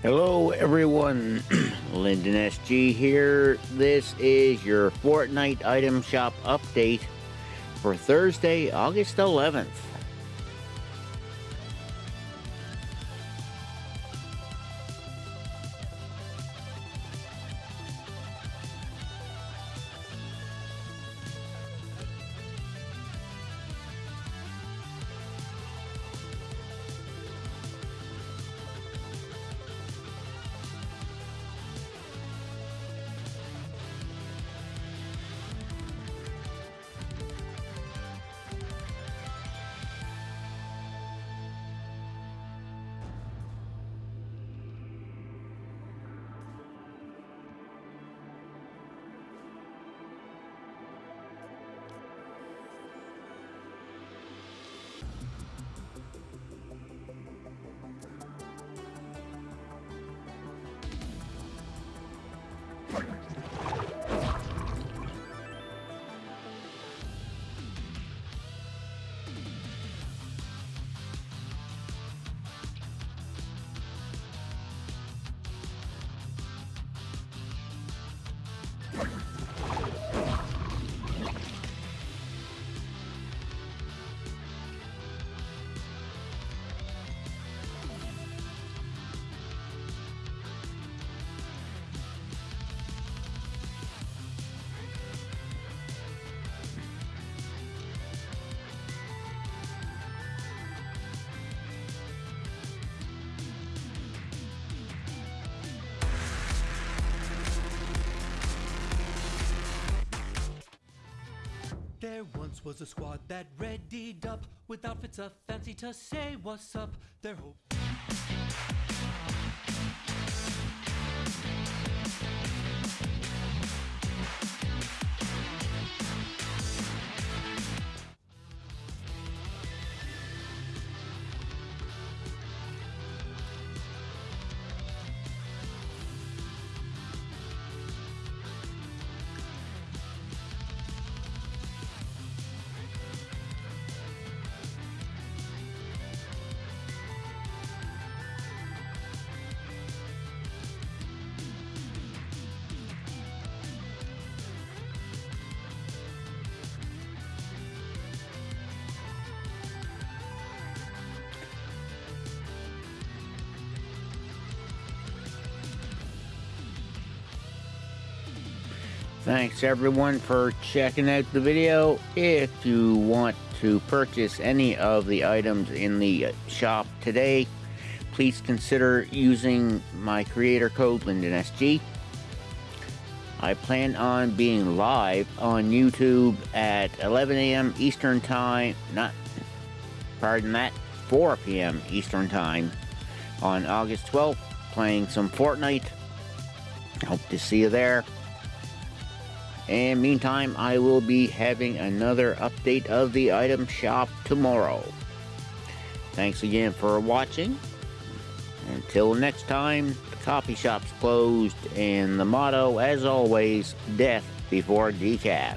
Hello everyone, Lyndon SG here. This is your Fortnite item shop update for Thursday, August 11th. There once was a squad that readied up with outfits a fancy to say what's up. Their hope. Thanks everyone for checking out the video. If you want to purchase any of the items in the shop today, please consider using my creator code LyndonSG. I plan on being live on YouTube at 11 a.m. Eastern Time, not, pardon that, 4 p.m. Eastern Time on August 12th, playing some Fortnite. Hope to see you there. And meantime, I will be having another update of the item shop tomorrow. Thanks again for watching. Until next time, the coffee shop's closed, and the motto, as always, death before decaf.